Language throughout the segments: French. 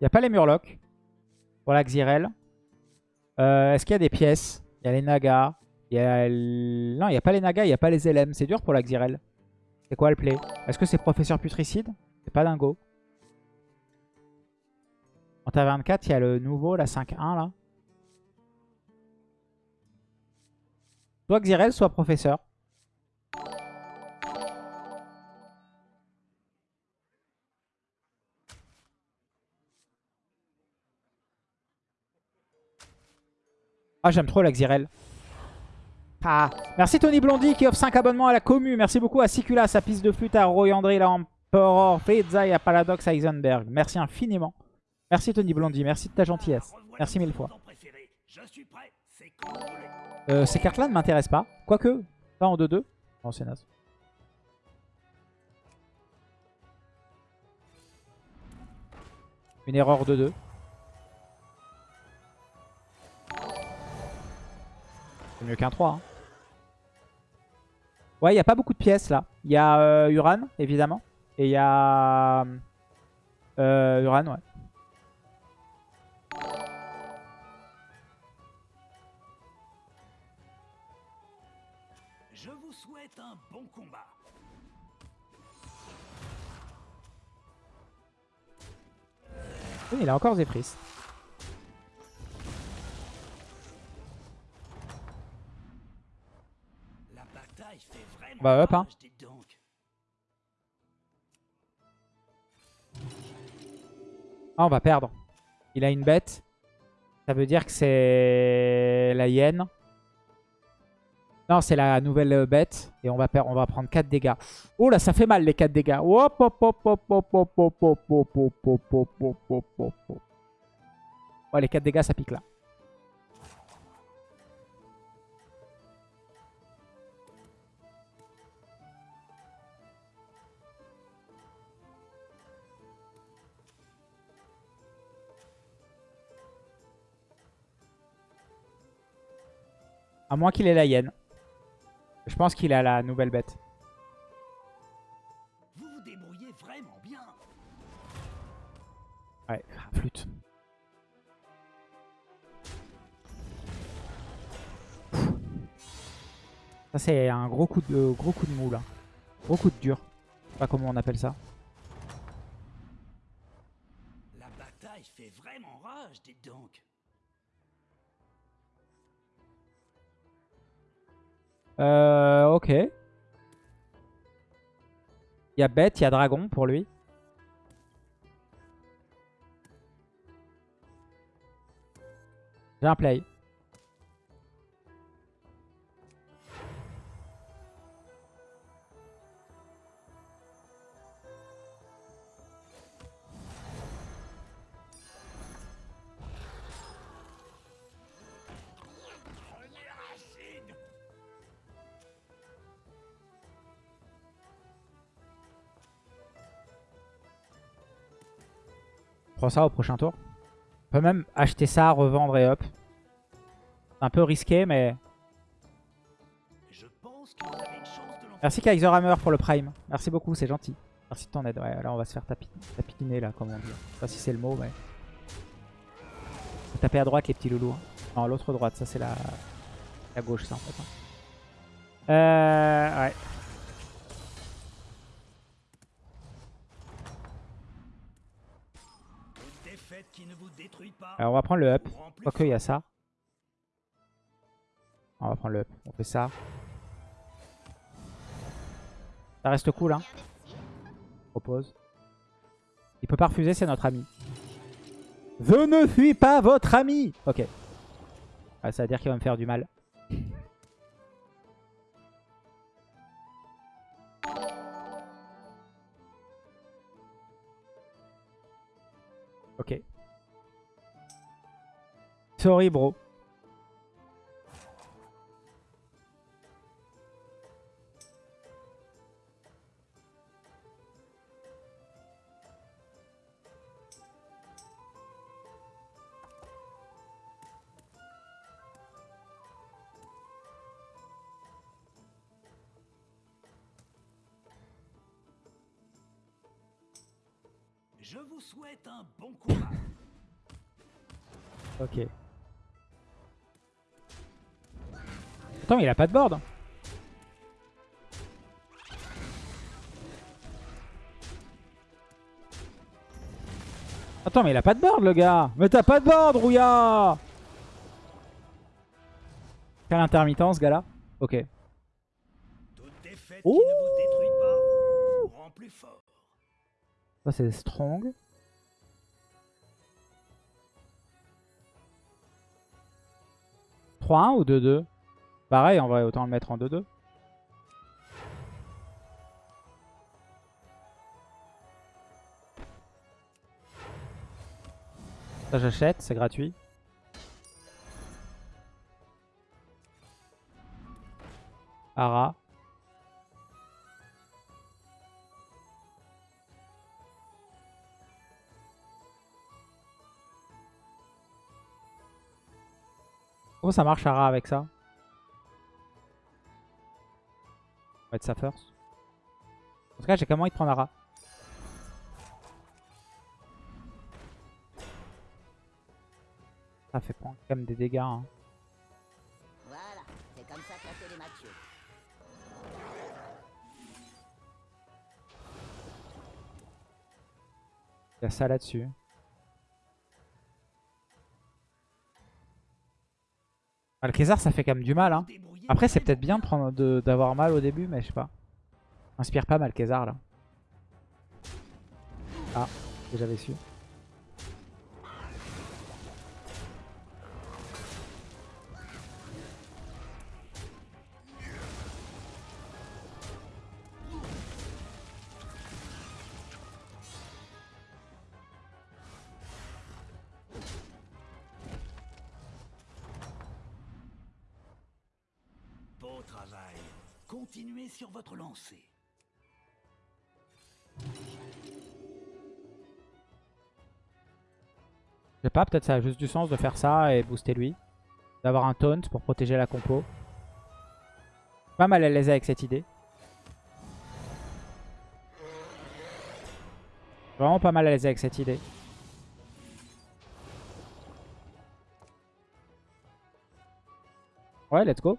Il n'y a pas les Murlocs. Pour la Xyrel. Euh, Est-ce qu'il y a des pièces? Il y a les Nagas. Y a... Non, il n'y a pas les Nagas, il n'y a pas les LM. C'est dur pour la Xyrel. C'est quoi le play? Est-ce que c'est Professeur Putricide C'est pas dingo. En taverne 4, il y a le nouveau, la 5-1 là. Soit Xyrel, soit Professeur. Ah, j'aime trop la Xyrel. Ah. Merci Tony Blondy qui offre 5 abonnements à la commu. Merci beaucoup à Sicula, sa piste de flûte, à Roy André, la Emperor, Feza et à Paradox Heisenberg. Merci infiniment. Merci Tony Blondy, merci de ta gentillesse. Merci mille fois. Euh, ces cartes-là ne m'intéressent pas. Quoique, pas en 2-2. Non, c'est naze. Une erreur 2-2. C'est mieux qu'un 3. hein. Ouais, il n'y a pas beaucoup de pièces là. Il y a euh, Uran, évidemment. Et il y a... Euh, Uran, ouais. Je vous souhaite un bon combat. Oui, il a encore Zephyrs. On va up, hein. Ah, on va perdre. Il a une bête. Ça veut dire que c'est la hyène. Non, c'est la nouvelle bête. Et on va, on va prendre 4 dégâts. Oh là, ça fait mal les 4 dégâts. Oh, les 4 dégâts, ça pique là. À moins qu'il ait la hyène. Je pense qu'il a la nouvelle bête. Vous vous débrouillez vraiment bien. Ouais, flûte. Ça c'est un gros coup de gros coup de mou là. Gros coup de dur. Je sais pas comment on appelle ça. La bataille fait vraiment rage, dites donc. Euh, ok. Il y a bête, il y a dragon pour lui. J'ai un play. On prend ça au prochain tour. On peut même acheter ça, revendre et hop. C'est un peu risqué, mais... Merci Kaiser Hammer pour le prime. Merci beaucoup, c'est gentil. Merci de ton aide. Ouais, là on va se faire tapi tapitiner là, comme on dit. Je sais pas si c'est le mot, mais... Faut taper à droite les petits loulous. hein. Non, l'autre droite, ça c'est la... la gauche ça en fait. hein. Euh... Ouais. Une défaite qui ne vous détruit pas. Alors on va prendre le up. Quoique il y a ça. On va prendre le up. On fait ça. Ça reste cool hein. Propose. Il peut pas refuser, c'est notre ami. Je ne suis pas votre ami Ok. Ah, ça veut dire qu'il va me faire du mal. Sorry bro. Je vous souhaite un bon combat. Ok. Attends, mais il a pas de board. Attends, mais il a pas de board, le gars. Mais t'as pas de board, Rouya Quelle intermittence, ce gars-là. Ok. Fort. Ça, c'est strong. « 3-1 ou 2-2 Pareil, en vrai, autant le mettre en 2-2. Ça, j'achète, c'est gratuit. Ara. Comment ça marche Ara avec ça? Va mettre ça first. En tout cas, j'ai comment il prendre Ara. Ça fait prendre quand même des dégâts. hein. Voilà, c'est comme ça que tué. Il y a ça là-dessus. Le Kézar, ça fait quand même du mal. Hein. Après, c'est peut-être bien d'avoir mal au début, mais je sais pas. Inspire pas mal, Kézar, là. Ah, j'avais su. Peut-être ça a juste du sens de faire ça et booster lui. D'avoir un taunt pour protéger la compo. Pas mal à l'aise avec cette idée. Vraiment pas mal à l'aise avec cette idée. Ouais, let's go.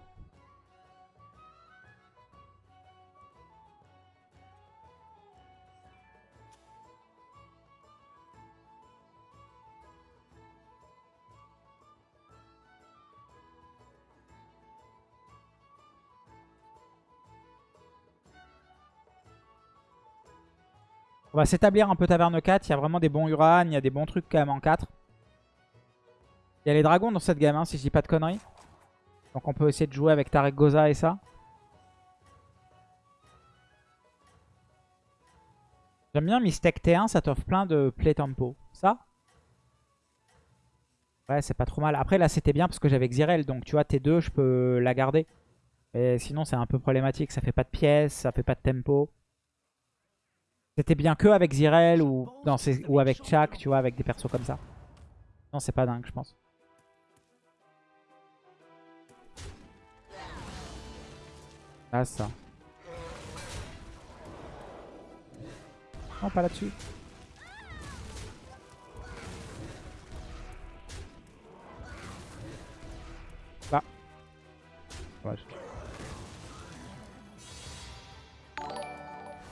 On va s'établir un peu taverne 4. Il y a vraiment des bons Uran. Il y a des bons trucs quand même en 4. Il y a les dragons dans cette game, hein, si je dis pas de conneries. Donc on peut essayer de jouer avec Tarek Goza et ça. J'aime bien Mistake T1, ça t'offre plein de play tempo. Ça Ouais, c'est pas trop mal. Après là c'était bien parce que j'avais Xyrel, donc tu vois T2 je peux la garder. Mais sinon c'est un peu problématique, ça fait pas de pièces, ça fait pas de tempo. C'était bien que avec Zirel ou, ces- ou avec Chak, tu vois, avec des persos comme ça. Non, c'est pas dingue, je pense. Ah, ça. Non, pas là-dessus. Là. Ouais, je-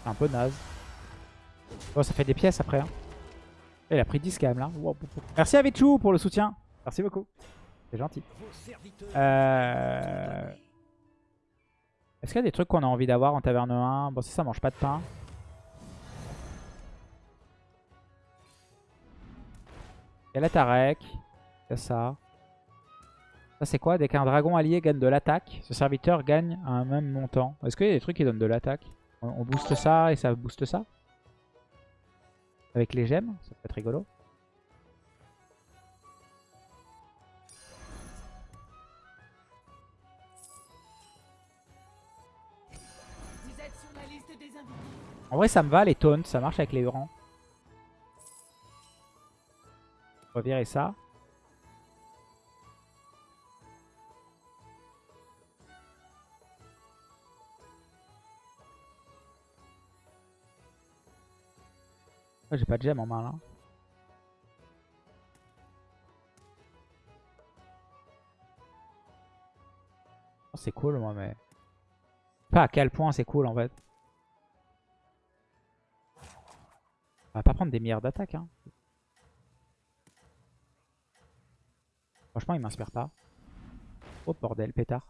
C'est un peu naze. Bon, ça fait des pièces après. Hein. Il a pris 10 quand même là. Merci à Vichou pour le soutien. Merci beaucoup. C'est gentil. Euh... Est-ce qu'il y a des trucs qu'on a envie d'avoir en taverne 1 Bon, si ça mange pas de pain. Il y a la Tarek. Il y a ça. Ça c'est quoi? Dès qu'un dragon allié gagne de l'attaque, ce serviteur gagne un même montant. Est-ce qu'il y a des trucs qui donnent de l'attaque? On booste ça et ça booste ça? Avec les gemmes Ça peut être rigolo. Vous êtes sur la liste des invités. En vrai, ça me va les taunts, ça marche avec les Hurons. On va virer ça. Ah, j'ai pas de gemme en main là. Oh, c'est cool moi mais... Pas à quel point c'est cool en fait. On va pas prendre des milliards d'attaques hein. Franchement il m'inspire pas. Oh bordel pétard.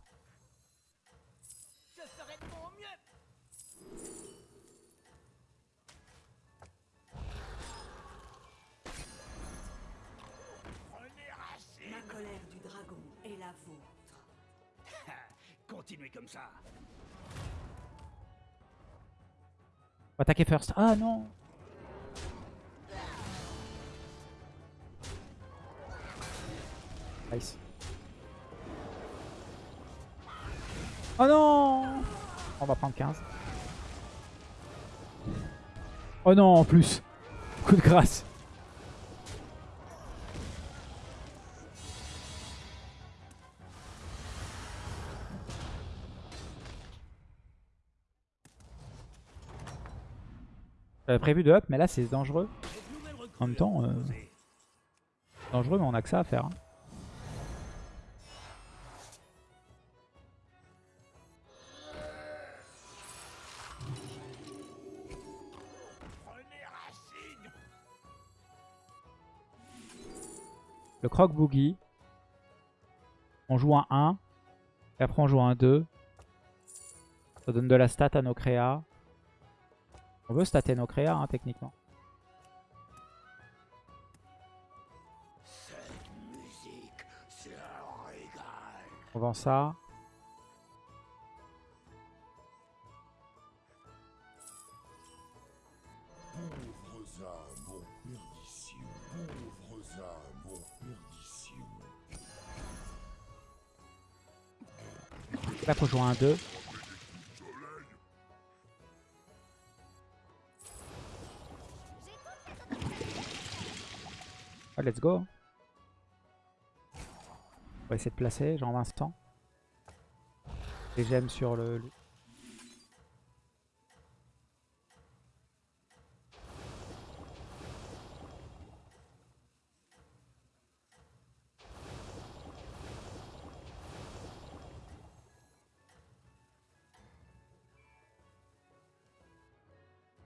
Continuez comme ça. Va attaquer first. Ah, non Nice. Oh non On va prendre 15. Oh non, en plus. Coup de grâce. J'avais prévu de up, mais là c'est dangereux. En même temps, euh. Dangereux, mais on a que ça à faire. hein. Le croc boogie. On joue un 1. Et après on joue un 2. Ça donne de la stat à nos créas. On veut stater nos créas hein, techniquement. On vend ça. Là faut jouer un 2. Ah, let's go. On va essayer de placer, genre l'instant. Et j'aime sur le... le-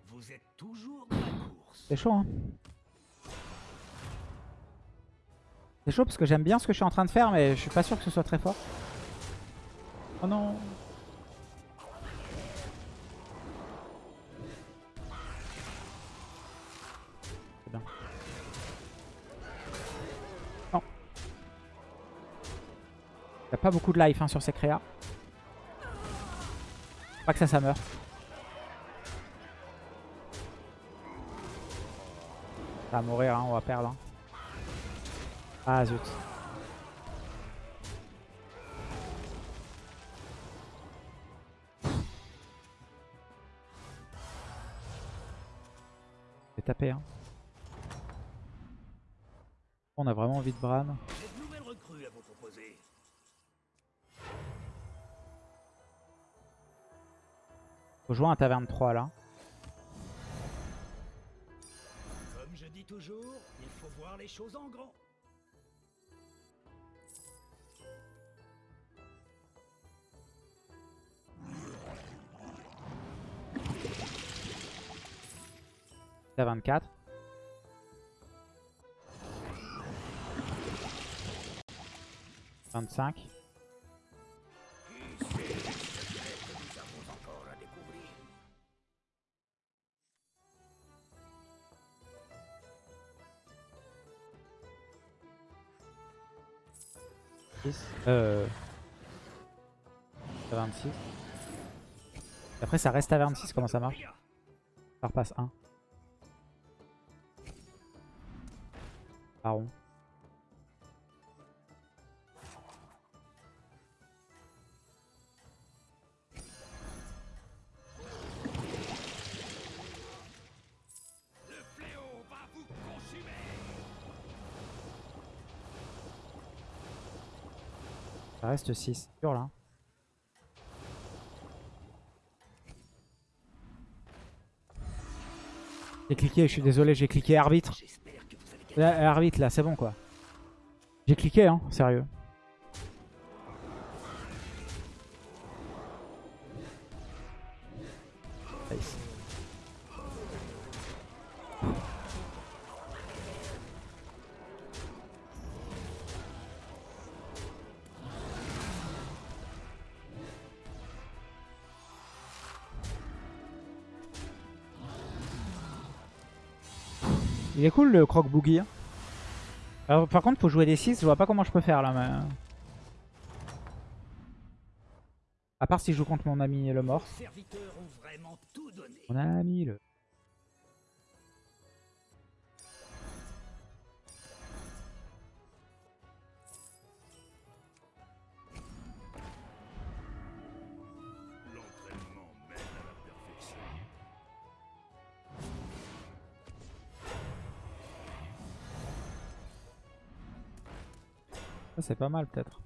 Vous êtes toujours dans la course. C'est chaud, hein C'est chaud parce que j'aime bien ce que je suis en train de faire, mais je suis pas sûr que ce soit très fort. Oh non C'est bien. Non. A pas beaucoup de life hein, sur ces créas. Pas que ça, ça meurt. Ça va mourir, hein, on va perdre. hein. Ah zut. J'ai tapé, hein. On a vraiment envie de Bran. Recrue à vous proposer. Faut jouer un taverne 3 là. Comme je dis toujours, il faut voir les choses en grand. Taverne 4. Vingt-cinq. Qui sait les secrets que nous avons encore à découvrir Six. Euh... 26. Après ça reste à 26, comment ça marche? Ça repasse 1. Baron. Ça reste 6. Sûr là. J'ai cliqué, je suis désolé, j'ai cliqué arbitre. Arbitre, là, c'est bon, quoi. J'ai cliqué, hein, sérieux. Nice. Il est cool le croc boogie. hein. Alors, par contre, faut jouer des 6. Je vois pas comment je peux faire là. Mais... À part si je joue contre mon ami le mort. Les serviteurs ont vraiment tout donné. Mon ami le. Ça, c'est pas mal peut-être.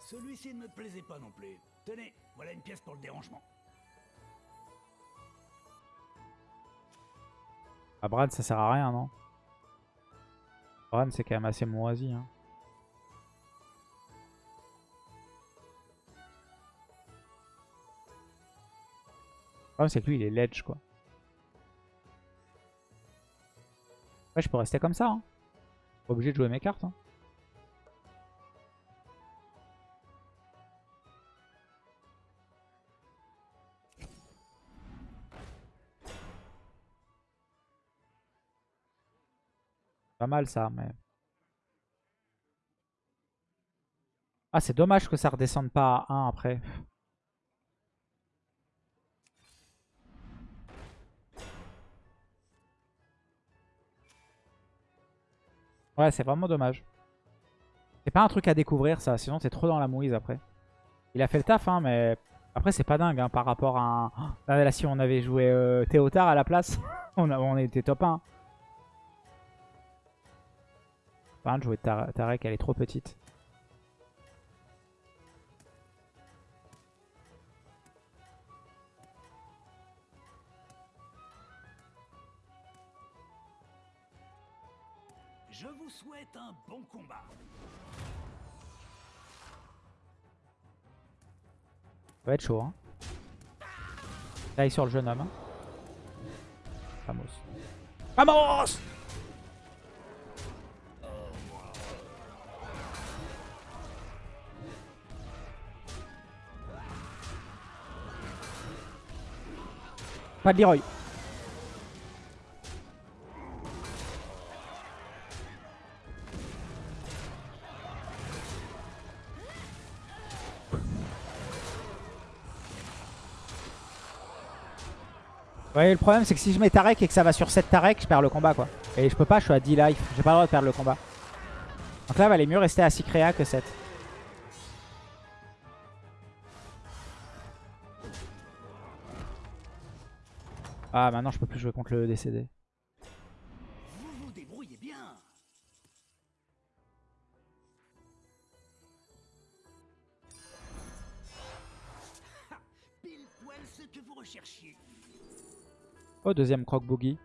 Celui-ci ne me plaisait pas non plus. Tenez, voilà une pièce pour le dérangement. Ah, Brad, ça sert à rien, non? Brad, c'est quand même assez moisi. Hein. Le problème, c'est que lui, il est ledge, quoi. Je peux rester comme ça. Hein. Pas obligé de jouer mes cartes. Hein. Pas mal ça, mais... Ah, c'est dommage que ça redescende pas à 1 après. Ouais, c'est vraiment dommage. C'est pas un truc à découvrir ça, sinon t'es trop dans la mouise après. Il a fait le taf, hein, mais après c'est pas dingue hein, par rapport à un... Là, si on avait joué euh, Théotard à la place, on, a- on était top 1. Par contre, jouer Tar- Tarek, elle est trop petite. Ça va être chaud, hein. Taille sur le jeune homme. hein. Vamos. Vamos Pas de Leroy. Ouais, le problème c'est que si je mets Tarek et que ça va sur 7 Tarek, je perds le combat quoi. Et je peux pas, je suis à 10 life. J'ai pas le droit de perdre le combat. Donc là, il valait mieux rester à 6 créa que 7. Ah, maintenant je peux plus jouer contre le décédé. Deuxième croc boogie.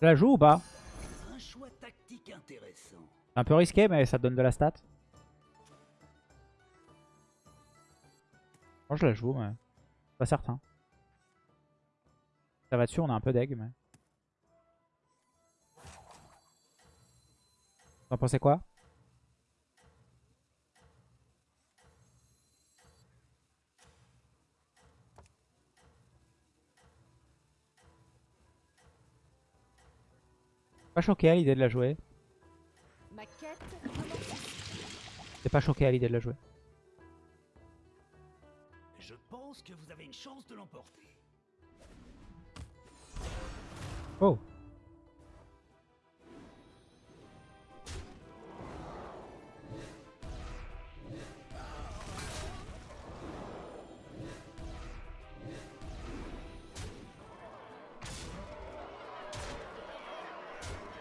Je la joue ou pas Un choix tactique intéressant. C'est un peu risqué, mais ça donne de la stat. Moi, je la joue, mais pas certain. Ça va dessus, on a un peu d'egg, mais... T'en pensez quoi? Pas choqué à l'idée de la jouer. T'es pas choqué à l'idée de la jouer. Oh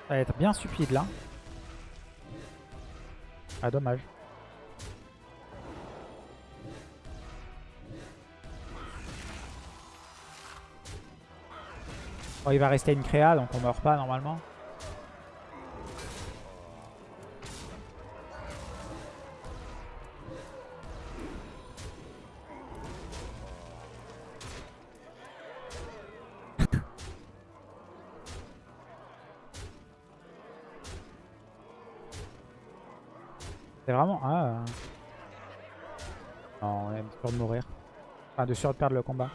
Ça va être bien stupide là. Ah dommage. Bon, il va rester une créa donc on meurt pas normalement. De mourir. Enfin, de sûr de perdre le combat.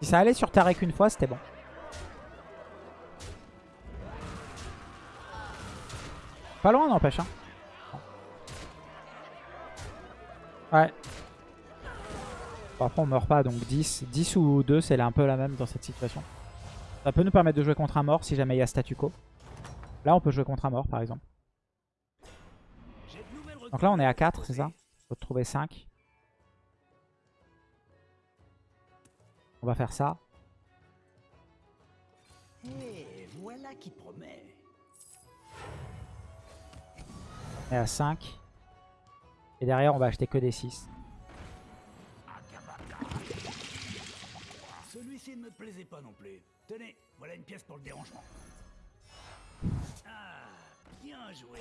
Si ça allait sur Tarek une fois, c'était bon. Pas loin, n'empêche. Hein. Ouais. Bon, après, on meurt pas, donc 10. 10 ou 2, c'est un peu la même dans cette situation. Ça peut nous permettre de jouer contre un mort si jamais il y a statu quo. Là, on peut jouer contre un mort, par exemple. Donc là, on est à 4, c'est ça? Trouver 5. On va faire ça. Et voilà qui promet. Est à 5. Et derrière, on va acheter que des 6. Celui-ci ne me plaisait pas non plus. Tenez, voilà une pièce pour le dérangement. Ah, bien joué.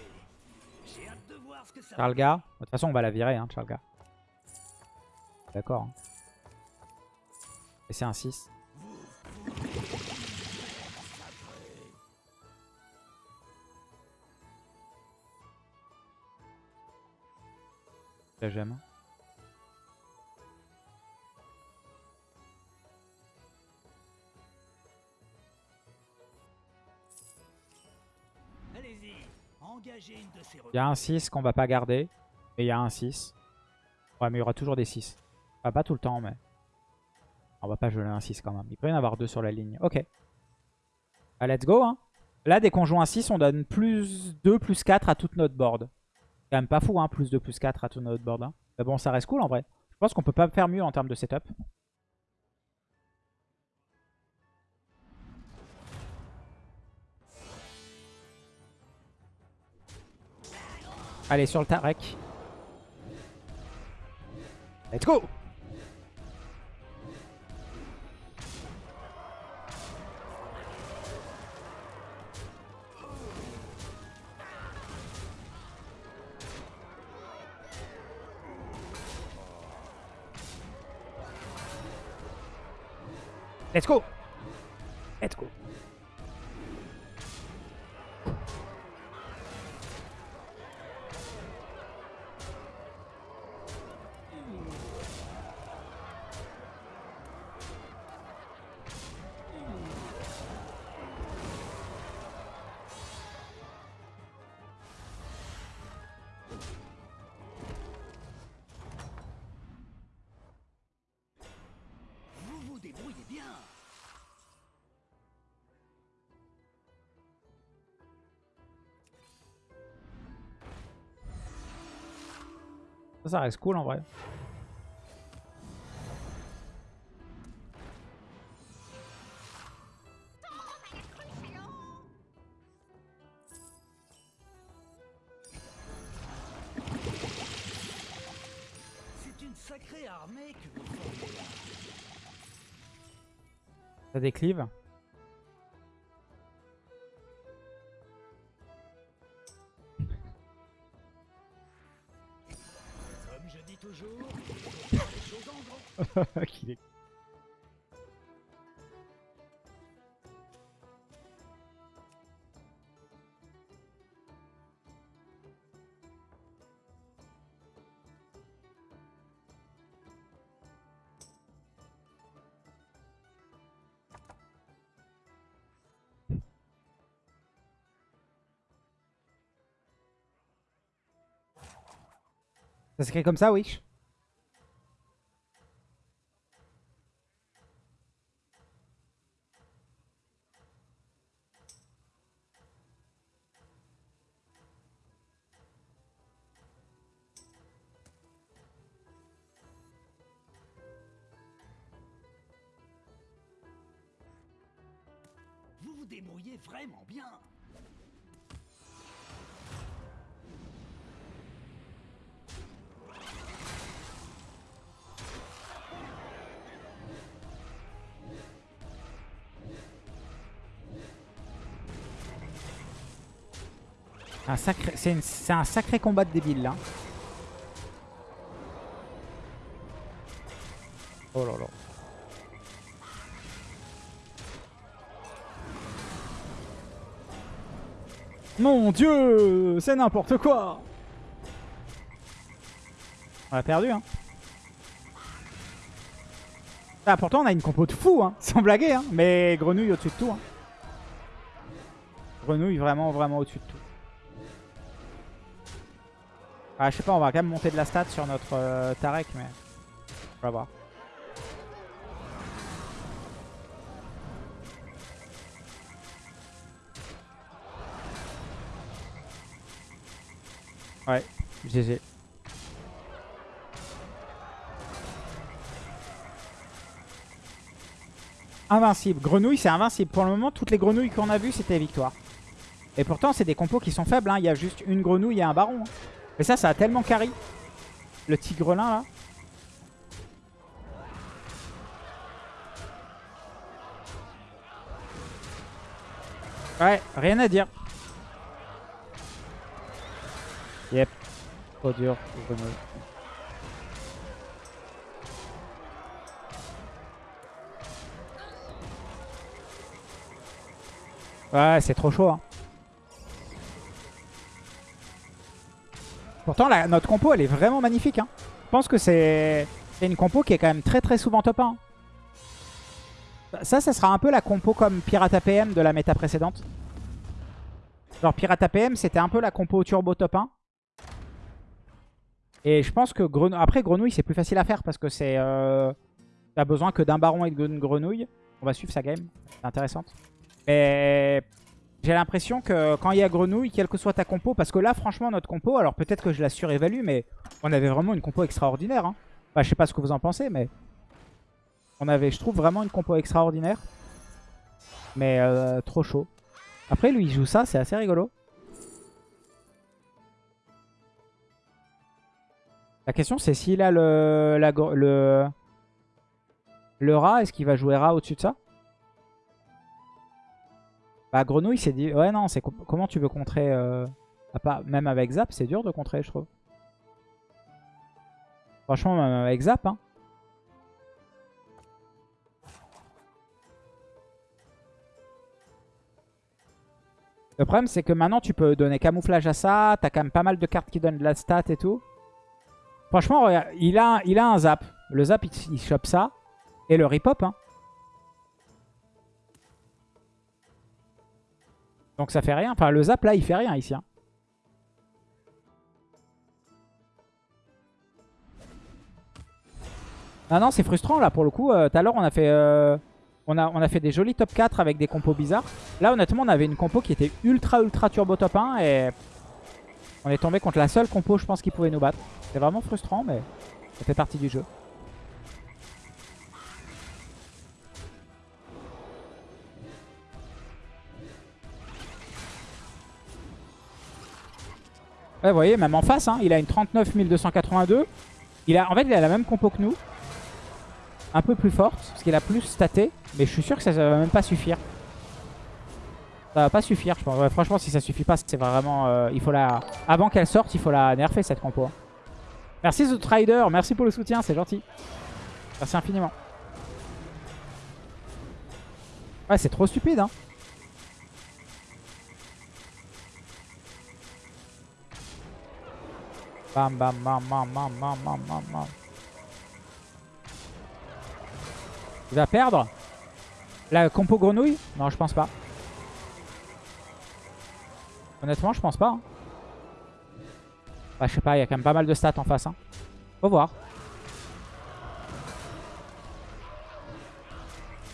Charlga. De toute façon, on va la virer, hein, Charlga. D'accord. hein. Et c'est un 6. Ça, j'aime. Il y a un 6 qu'on va pas garder. Et il y a un 6. Ouais, mais il y aura toujours des 6. Enfin, pas tout le temps, mais... On va pas geler un 6 quand même. Il peut y en avoir deux sur la ligne. Ok. Ah, let's go. Hein. Là, dès qu'on joue un 6, on donne plus 2, plus 4 à toute notre board. C'est quand même pas fou, hein, plus 2, plus 4 à toute notre board. hein. Mais bon, ça reste cool en vrai. Je pense qu'on peut pas faire mieux en termes de setup. Allez, sur le Tarek. Let's go. Let's go. Let's go Ça, ça reste cool en vrai. C'est une Ça s'écrit comme ça, Wish Vous vous débrouillez vraiment bien. Un sacré, c'est une- c'est un sacré combat de débile là. Oh là là. Mon dieu C'est n'importe quoi On a perdu hein. Ah, pourtant on a une compo de fou hein, sans blaguer hein. Mais grenouille au-dessus de tout hein. Grenouille vraiment vraiment au-dessus de tout. Ah, je sais pas, on va quand même monter de la stat sur notre euh, Tarek, mais on va voir. Ouais, GG. Invincible. Grenouille, c'est invincible. Pour le moment, toutes les grenouilles qu'on a vues, c'était victoire. Et pourtant, c'est des compos qui sont faibles. hein. Il y a juste une grenouille et un baron. hein. Mais ça, ça a tellement carry. Le tigrelin, là. Ouais, rien à dire. Yep. Trop dur. Ouais, c'est trop chaud. Hein. Pourtant, notre compo, elle est vraiment magnifique. hein. Je pense que c'est une compo qui est quand même très très souvent top 1. Ça, ça sera un peu la compo comme Pirate APM de la méta précédente. Genre Pirate APM, c'était un peu la compo turbo top 1. Et je pense que après Grenouille, c'est plus facile à faire parce que c'est... Euh... T'as besoin que d'un baron et d'une grenouille. On va suivre sa game. C'est intéressante. Mais j'ai l'impression que quand il y a grenouille, quelle que soit ta compo, parce que là, franchement, notre compo, alors peut-être que je la surévalue, mais on avait vraiment une compo extraordinaire. Enfin, je sais pas ce que vous en pensez, mais on avait, je trouve, vraiment une compo extraordinaire. Mais euh, trop chaud. Après, lui, il joue ça, c'est assez rigolo. La question, c'est s'il a le, le, le rat, est-ce qu'il va jouer rat au-dessus de ça? Bah, grenouille, c'est dit. Ouais, non, c'est com- comment tu veux contrer. euh, Même avec Zap, c'est dur de contrer, je trouve. Franchement, même avec Zap, hein. Le problème, c'est que maintenant, tu peux donner camouflage à ça. T'as quand même pas mal de cartes qui donnent de la stat et tout. Franchement, regarde, il a, il a un zap. Le zap, il, chope ça. Et le rip-hop, hein. Donc ça fait rien. Enfin, le zap, là, il fait rien ici. hein. Ah non, c'est frustrant, là, pour le coup. Euh, Tout à l'heure, on a fait... euh, on a, on a fait des jolis top 4 avec des compos bizarres. Là, honnêtement, on avait une compo qui était ultra, ultra turbo top 1. Et on est tombé contre la seule compo, je pense, qui pouvait nous battre. C'est vraiment frustrant, mais ça fait partie du jeu. Ouais, vous voyez, même en face, hein, il a une 39 282. Il a, en fait, il a la même compo que nous. Un peu plus forte, parce qu'il a plus staté. Mais je suis sûr que ça, ça va même pas suffire. Ça va pas suffire, je pense. Ouais, franchement, si ça suffit pas, c'est vraiment... euh, il faut la... Avant qu'elle sorte, il faut la nerfer, cette compo. hein. Merci The Trader, merci pour le soutien, c'est gentil. Merci infiniment. Ouais, c'est trop stupide, hein. Bam, bam, bam, bam, bam, bam, bam, bam, bam. Il va perdre La compo grenouille? Non, je pense pas. Honnêtement, je pense pas. hein. Bah, je sais pas, il y a quand même pas mal de stats en face. Hein. Faut voir.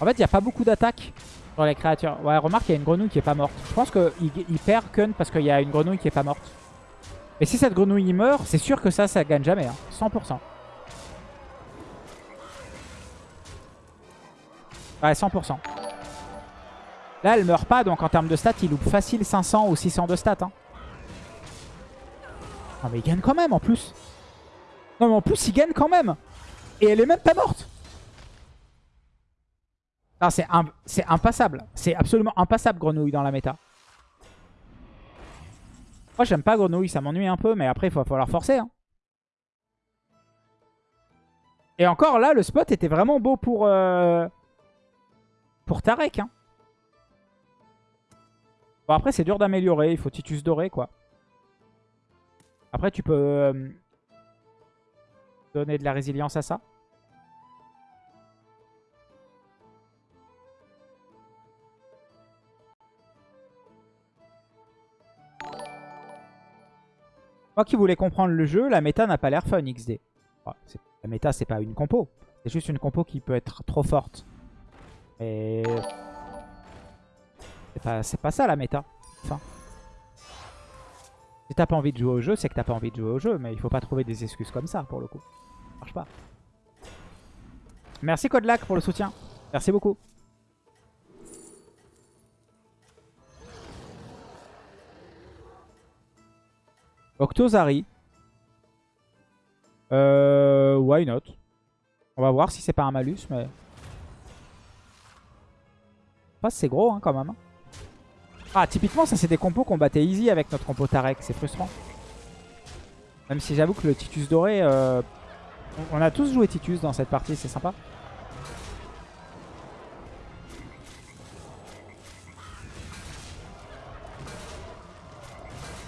En fait, il n'y a pas beaucoup d'attaques sur les créatures. Ouais, remarque, il y a une grenouille qui est pas morte. Je pense qu'il il perd Kun parce qu'il y a une grenouille qui est pas morte. Mais si cette grenouille il meurt, c'est sûr que ça, ça gagne jamais. Hein. 100%. Ouais, 100%. Là, elle meurt pas, donc en termes de stats, il loupe facile 500 ou 600 de stats. Hein. Non mais il gagne quand même en plus. Non mais en plus, il gagne quand même. Et elle est même pas morte. Non, c'est impassable. C'est absolument impassable, Grenouille, dans la méta. Moi, j'aime pas Grenouille, ça m'ennuie un peu, mais après, il va falloir forcer. hein. Et encore là, le spot était vraiment beau pour, euh, pour Tarek. Hein. Bon, après, c'est dur d'améliorer. Il faut Titus doré, quoi. Après, tu peux euh, donner de la résilience à ça. Moi qui voulais comprendre le jeu, la méta n'a pas l'air fun XD. La méta, c'est pas une compo. C'est juste une compo qui peut être trop forte. Pas, c'est pas ça la méta. Enfin... Si t'as pas envie de jouer au jeu, c'est que t'as pas envie de jouer au jeu. Mais il faut pas trouver des excuses comme ça, pour le coup. Ça marche pas. Merci Codelac pour le soutien. Merci beaucoup. Octozari. Euh, why not? On va voir si c'est pas un malus, mais... Enfin, c'est gros hein, quand même. hein. Ah, typiquement, ça c'est des compos qu'on battait easy avec notre compo Tarek. C'est frustrant. Même si j'avoue que le Titus doré... euh, On on a tous joué Titus dans cette partie, c'est sympa.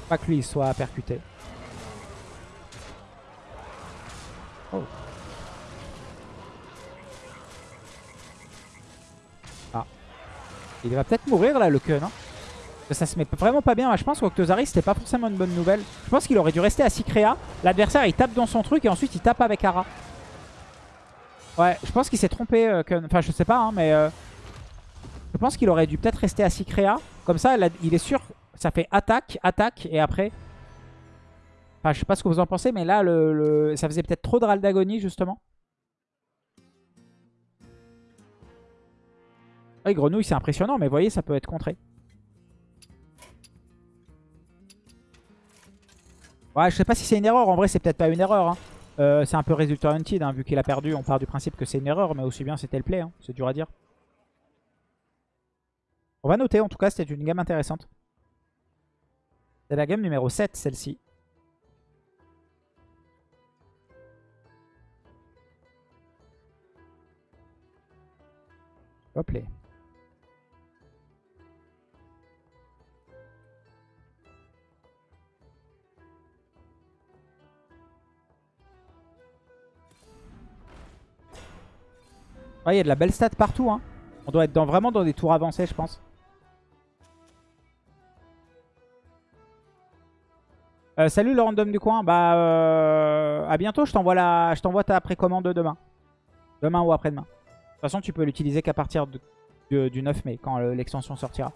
Pas que lui soit percuté. Oh. Ah. Il va peut-être mourir là le Kun. Hein ça se met vraiment pas bien. Je pense qu'Octozari c'était pas forcément une bonne nouvelle. Je pense qu'il aurait dû rester à Sikrea. L'adversaire il tape dans son truc et ensuite il tape avec Ara. Ouais, je pense qu'il s'est trompé euh. Enfin je sais pas hein, mais... euh, Je pense qu'il aurait dû peut-être rester à Sikrea. Comme ça il est sûr. Ça fait attaque, attaque et après... Enfin je sais pas ce que vous en pensez mais là le, ça faisait peut-être trop de râle d'agonie justement. Oui, grenouille c'est impressionnant mais vous voyez ça peut être contré. Ouais, je sais pas si c'est une erreur. En vrai, c'est peut-être pas une erreur. hein. Euh, c'est un peu résultat hunted. hein. Vu qu'il a perdu, on part du principe que c'est une erreur. Mais aussi bien, c'était le play. hein. C'est dur à dire. On va noter. En tout cas, c'était une game intéressante. C'est la game numéro 7, celle-ci. Hop là. Il y a de la belle stat partout. Hein. On doit être dans, vraiment dans des tours avancés, je pense. Euh, salut le random du coin. Bah, euh, à bientôt. Je t'envoie la... je ta précommande demain. Demain ou après-demain. De toute façon, tu peux l'utiliser qu'à partir du 9 mai, quand euh, l'extension sortira.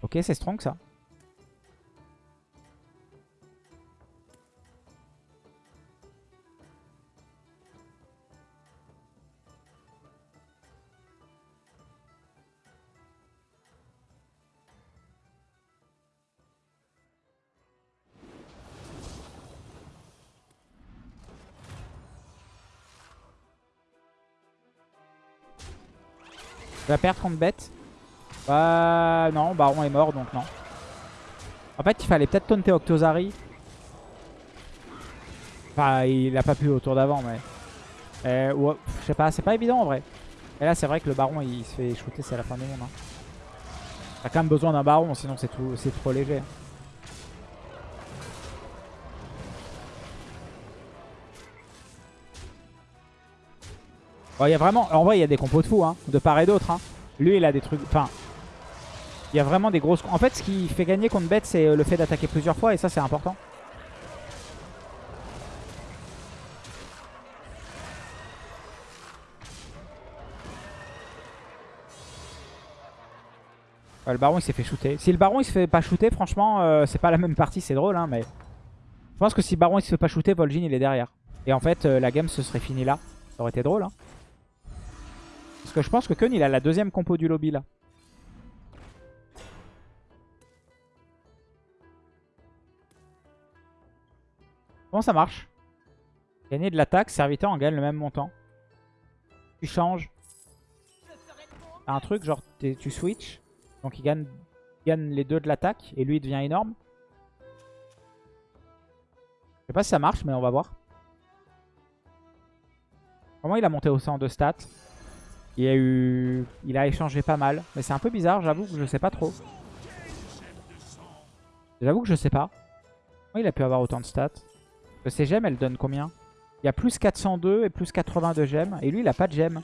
Ok, c'est strong ça. Il va perdre contre bête. Bah non, Baron est mort donc non. En fait, il fallait peut-être taunter Octozari. Enfin, il a pas pu au tour d'avant, mais... Euh, je sais pas, c'est pas évident en vrai. Et là, c'est vrai que le Baron, il se fait shooter, c'est la fin du monde. Hein. T'as quand même besoin d'un Baron, sinon c'est trop léger. Il y a vraiment... En vrai, il y a des compos de fou, hein, de part et d'autre. Hein. Lui, il a des trucs... Enfin, il y a vraiment des grosses... En fait, ce qui fait gagner contre bête, c'est euh, le fait d'attaquer plusieurs fois. Et ça, c'est important. Le baron, il s'est fait shooter. Si le baron, il se fait pas shooter, franchement, euh, c'est pas la même partie. C'est drôle, hein, mais... Je pense que si le baron, il se fait pas shooter, Vol'jin, il est derrière. Et en fait, euh, la game se serait finie là. Ça aurait été drôle, hein. Parce que je pense que Kun, il a la deuxième compo du lobby, là. Comment ça marche? Gagner de l'attaque, serviteur en gagne le même montant. Tu changes. Un truc, genre tu switch. Donc il gagne, il gagne les deux de l'attaque et lui il devient énorme. Je sais pas si ça marche, mais on va voir. Comment il a monté au 100 de stats? Il a eu, il a échangé pas mal. Mais c'est un peu bizarre, j'avoue que je sais pas trop. J'avoue que je sais pas. Comment il a pu avoir autant de stats? Que ces gemmes, elles donnent combien? Il y a plus 402 et plus 80 de gemmes. Et lui, il a pas de gemmes.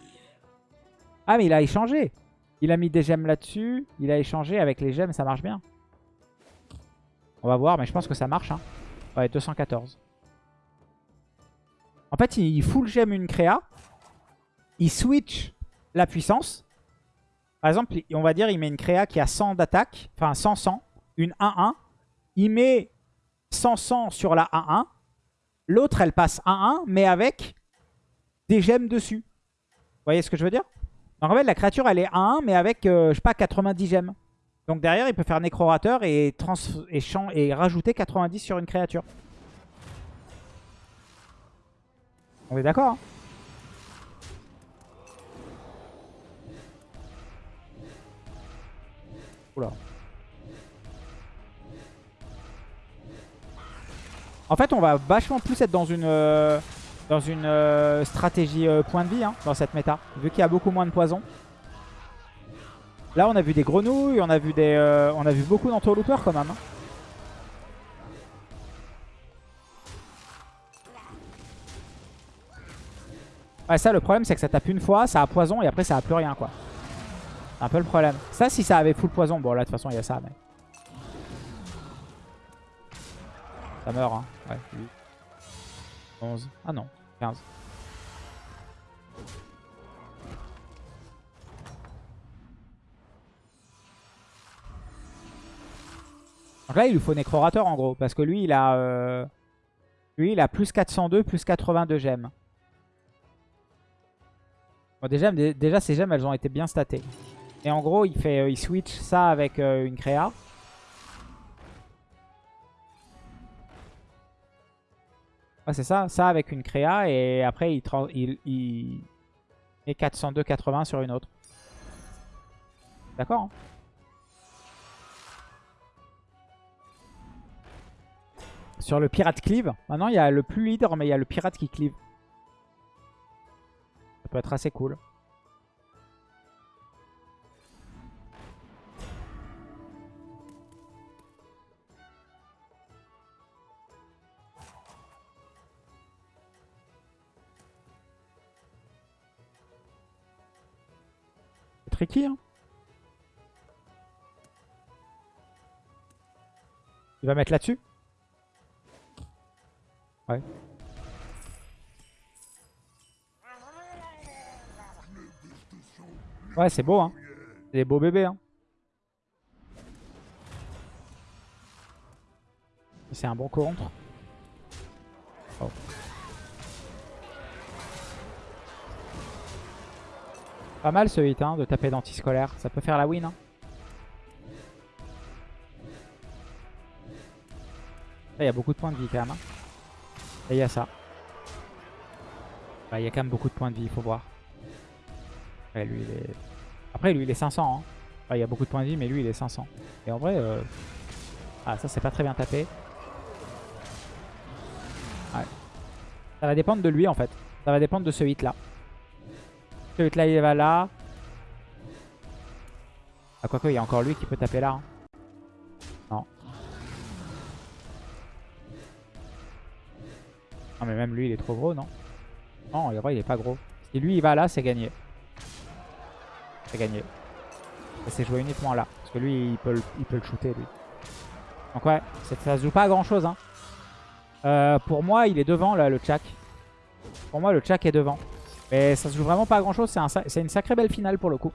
Ah, mais il a échangé. Il a mis des gemmes là-dessus. Il a échangé avec les gemmes, ça marche bien. On va voir, mais je pense que ça marche. Hein. Ouais, 214. En fait, il full gemme une créa. Il switch la puissance. Par exemple, on va dire il met une créa qui a 100 d'attaque. Enfin, 100-100. Une 1-1. Il met 100-100 sur la 1-1. L'autre, elle passe 1-1, mais avec des gemmes dessus. Vous voyez ce que je veux dire? Donc en fait, la créature, elle est 1-1, mais avec, euh, je sais pas, 90 gemmes. Donc derrière, il peut faire Nécrorateur et, trans et, et rajouter 90 sur une créature. On est d'accord hein? En fait, on va vachement plus être dans une, euh, dans une euh, stratégie euh, point de vie hein, dans cette méta. Vu qu'il y a beaucoup moins de poison. Là, on a vu des grenouilles, on a vu, des, on a vu beaucoup quand même. hein. Ouais, ça, le problème, c'est que ça tape une fois, ça a poison et après, ça a plus rien, quoi. C'est un peu le problème. Ça, si ça avait full poison, bon, là, de toute façon, il y a ça, mais... Ça meurt, hein. Ouais, 8. 11. Ah non, 15. Donc là, il lui faut Nécrorateur, en gros. Parce que lui, il a... euh, Lui, il a plus 402, plus 82 gemmes. Bon, dé- déjà, ces gemmes, elles ont été bien statées. Et en gros, il, fait, euh, il switch ça avec euh, une créa. Ouais, c'est ça. Ça avec une créa. Et après, il, il, il met 402-80 sur une autre. D'accord hein Sur le pirate cleave. Maintenant, il y a le plus leader, mais il y a le pirate qui cleave. Ça peut être assez cool. Tricky, hein Il va mettre là-dessus Ouais. Ouais, c'est beau, hein. C'est des beaux bébés, hein. C'est un bon contre. Oh. Pas mal ce hit, hein, de taper d'anti-scolaire. Ça peut faire la win, hein. Il y a beaucoup de points de vie quand même. hein. Et il y a ça. Il y a quand même beaucoup de points de vie, il faut voir. Ouais, lui, il est... Après, lui, il est 500. hein. Il y a beaucoup de points de vie, mais lui, il est 500. Et en vrai... euh, Ah, ça, c'est pas très bien tapé. Ça va dépendre de lui, en fait. Ça va dépendre de ce hit-là. Hit-là, il va là. Ah, quoique, il y a encore lui qui peut taper là. hein. Non. Non, mais même lui, il est trop gros, non? Non, il est pas gros. Si lui, il va là, c'est gagné. C'est gagné. Ça s'est joué uniquement là. Parce que lui, il peut le, il peut le shooter, lui. Donc ouais, c'est- ça se joue pas à grand chose. Hein. Euh, pour moi, il est devant, là, le Chak. Pour moi, le Chak est devant. Mais ça se joue vraiment pas à grand chose. C'est une sacrée belle finale pour le coup.